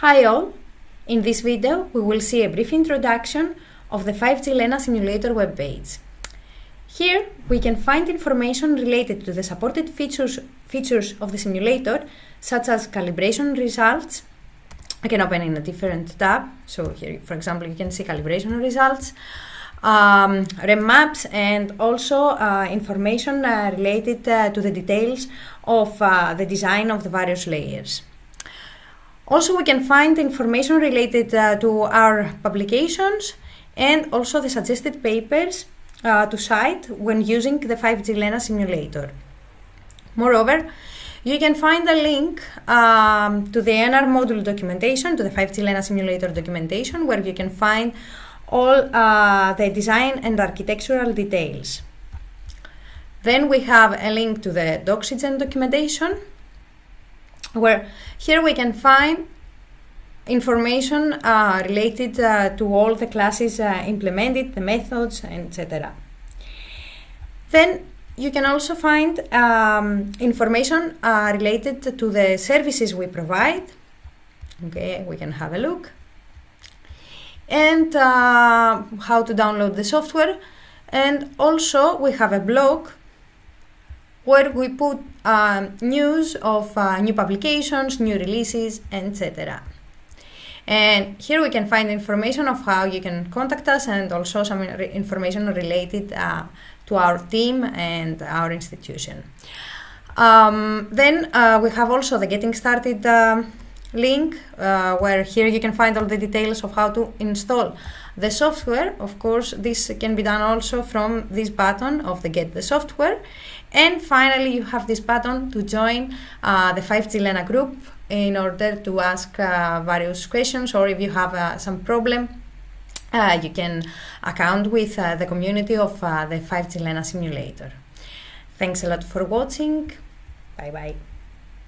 Hi all! In this video we will see a brief introduction of the 5G Lena simulator webpage. Here we can find information related to the supported features, features of the simulator such as calibration results. I can open in a different tab, so here for example you can see calibration results, um, REM maps and also uh, information uh, related uh, to the details of uh, the design of the various layers. Also, we can find information related uh, to our publications and also the suggested papers uh, to cite when using the 5G Lena simulator. Moreover, you can find a link um, to the NR module documentation, to the 5G Lena simulator documentation, where you can find all uh, the design and architectural details. Then we have a link to the Doxygen documentation, where here we can find information uh, related uh, to all the classes uh, implemented, the methods, etc. Then you can also find um, information uh, related to the services we provide. Okay, we can have a look and uh, how to download the software. And also we have a blog where we put uh, news of uh, new publications, new releases, etc. And here we can find information of how you can contact us and also some information related uh, to our team and our institution. Um, then uh, we have also the getting started uh, link uh, where here you can find all the details of how to install the software. Of course, this can be done also from this button of the get the software. And finally, you have this button to join uh, the 5G Lena group in order to ask uh, various questions or if you have uh, some problem, uh, you can account with uh, the community of the 5G Lena simulator. Thanks a lot for watching. Bye bye.